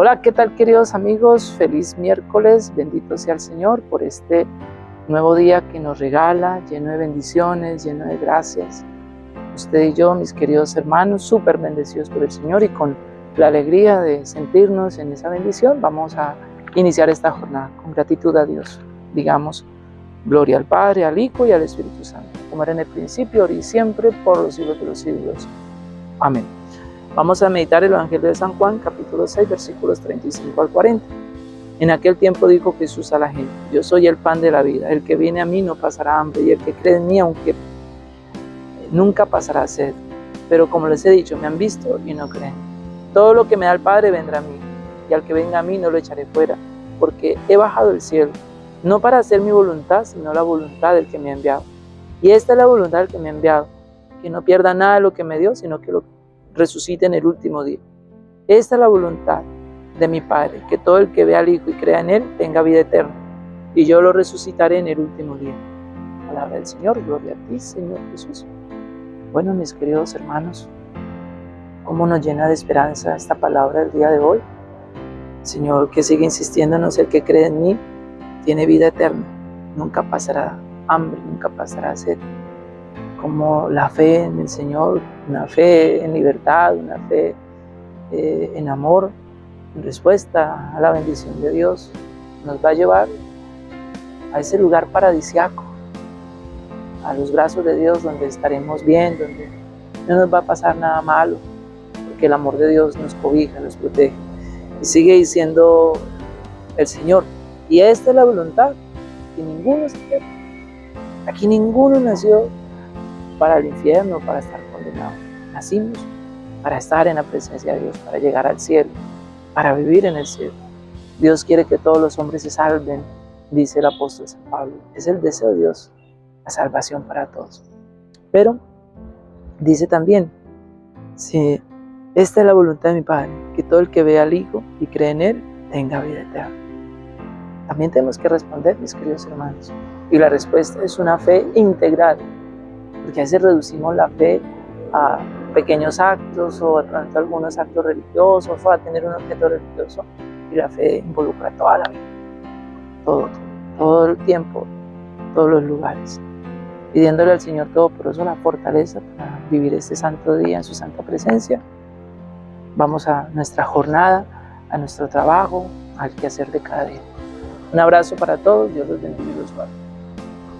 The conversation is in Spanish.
Hola, ¿qué tal queridos amigos? Feliz miércoles, bendito sea el Señor por este nuevo día que nos regala, lleno de bendiciones, lleno de gracias. Usted y yo, mis queridos hermanos, súper bendecidos por el Señor y con la alegría de sentirnos en esa bendición, vamos a iniciar esta jornada con gratitud a Dios. Digamos, gloria al Padre, al Hijo y al Espíritu Santo, como era en el principio, ahora y siempre, por los siglos de los siglos. Amén. Vamos a meditar el Evangelio de San Juan, capítulo 6, versículos 35 al 40. En aquel tiempo dijo Jesús a la gente, yo soy el pan de la vida, el que viene a mí no pasará hambre, y el que cree en mí, aunque nunca pasará sed. Pero como les he dicho, me han visto y no creen. Todo lo que me da el Padre vendrá a mí, y al que venga a mí no lo echaré fuera, porque he bajado del cielo, no para hacer mi voluntad, sino la voluntad del que me ha enviado. Y esta es la voluntad del que me ha enviado, que no pierda nada de lo que me dio, sino que lo resucite en el último día. Esta es la voluntad de mi Padre, que todo el que vea al Hijo y crea en Él tenga vida eterna, y yo lo resucitaré en el último día. Palabra del Señor, gloria a ti, Señor Jesús. Bueno, mis queridos hermanos, cómo nos llena de esperanza esta palabra del día de hoy. Señor, que sigue insistiéndonos, el que cree en mí tiene vida eterna, nunca pasará hambre, nunca pasará sed como la fe en el Señor, una fe en libertad, una fe eh, en amor, en respuesta a la bendición de Dios, nos va a llevar a ese lugar paradisiaco, a los brazos de Dios donde estaremos bien, donde no nos va a pasar nada malo, porque el amor de Dios nos cobija, nos protege. Y sigue diciendo el Señor, y esta es la voluntad, que ninguno se. Aquí ninguno nació para el infierno, para estar condenado. Nacimos para estar en la presencia de Dios, para llegar al cielo, para vivir en el cielo. Dios quiere que todos los hombres se salven, dice el apóstol San Pablo. Es el deseo de Dios, la salvación para todos. Pero dice también, si esta es la voluntad de mi Padre, que todo el que vea al Hijo y cree en Él tenga vida eterna. También tenemos que responder, mis queridos hermanos. Y la respuesta es una fe integral porque a veces reducimos la fe a pequeños actos o a tanto algunos actos religiosos o a tener un objeto religioso y la fe involucra toda la vida, todo, todo el tiempo, todos los lugares, pidiéndole al Señor Todopoderoso la fortaleza para vivir este santo día en su santa presencia. Vamos a nuestra jornada, a nuestro trabajo, al quehacer de cada día. Un abrazo para todos, Dios los bendiga y los guarde.